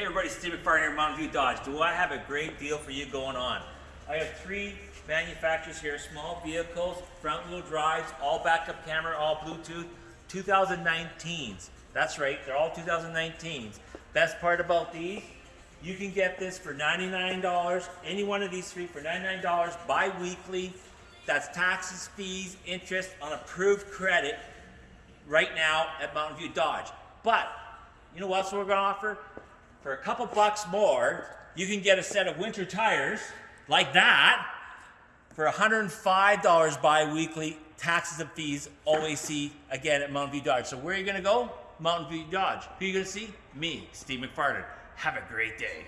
Hey everybody, Steve McFarland here, Mountain View Dodge. Do I have a great deal for you going on? I have three manufacturers here, small vehicles, front wheel drives, all backup camera, all Bluetooth, 2019s. That's right, they're all 2019s. Best part about these, you can get this for $99, any one of these three for $99 bi-weekly. That's taxes, fees, interest on approved credit right now at Mountain View Dodge. But you know what else we're to offer? For a couple bucks more, you can get a set of winter tires like that for $105 bi-weekly, taxes and fees, OAC, again at Mountain View Dodge. So where are you going to go? Mountain View Dodge. Who are you to see? Me, Steve McFarland. Have a great day.